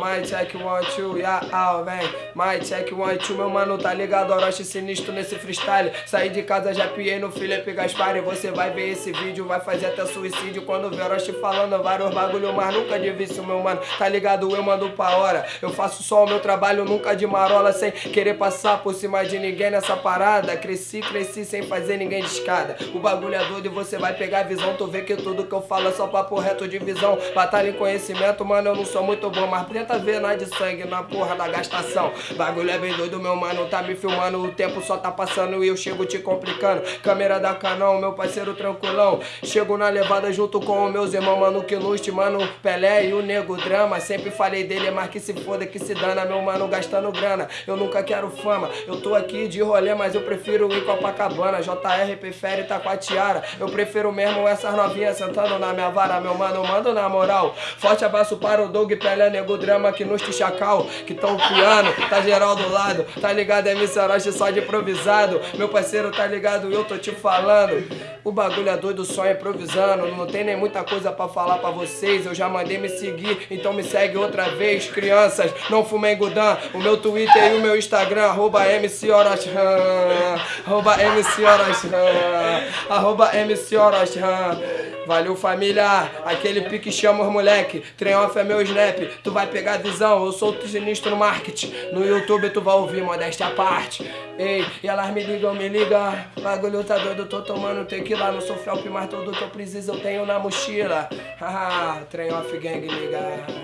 my check one, two, yeah, ah, vem. My check one, two, meu mano, tá ligado? Orochi sinistro nesse freestyle. Saí de casa, já piei no Felipe Gaspar. E você vai ver esse vídeo, vai fazer até suicídio. Quando ver Orochi falando vários bagulho, mas nunca de vício, meu mano. Tá ligado? Eu mando pra hora. Eu faço só o meu trabalho, nunca de marola, sem querer passar por cima de ninguém nessa parada. Cresci, cresci sem fazer ninguém de escada. O bagulho é doido e você vai pegar a visão. Tu vê que tudo que eu falo é só papo reto de visão. Batalha em conhecimento, mano, eu não sou muito bom, mas tenta ver nós de sangue na porra da gastação. Bagulho é bem doido, meu mano, tá me filmando. O tempo só tá passando e eu chego te complicando. Câmera da Canon, meu parceiro tranquilão. Chego na levada junto com meus irmãos, mano, que luste, mano, Pelé e o Nego Drama. Sempre falei dele, mas que se foda, que se dana, meu mano, gastando grana. Eu nunca quero fama, eu tô aqui de rolê, mas eu prefiro ir Copacabana. JR prefere tá com a tiara. Eu prefiro mesmo essas novinhas sentando na minha vara, meu mano, mando na moral. Forte abraço para o Doug Pelé, Nego Drama, que nos chacal, que tão piano, tá geral do lado. Tá ligado, é Orochi só de improvisado. Meu parceiro, tá ligado, eu tô te falando. O bagulho é doido, só improvisando. Não tem nem muita coisa pra falar pra vocês. Eu já mandei me seguir, então me segue outra vez. Crianças, não fumem Gudan. O meu Twitter e o meu Instagram, arroba MC Orochi. Arroba MC. Arroba MC. Valeu família, aquele pique chama os moleque. Trem off é meu snap, tu vai pegar visão. Eu sou sinistro no marketing. No YouTube tu vai ouvir modéstia à parte. Ei, e elas me ligam, me ligam. Bagulho tá doido, tô tomando tequila. Não sou felp, mas tudo que eu preciso eu tenho na mochila. Haha, trem off gang liga.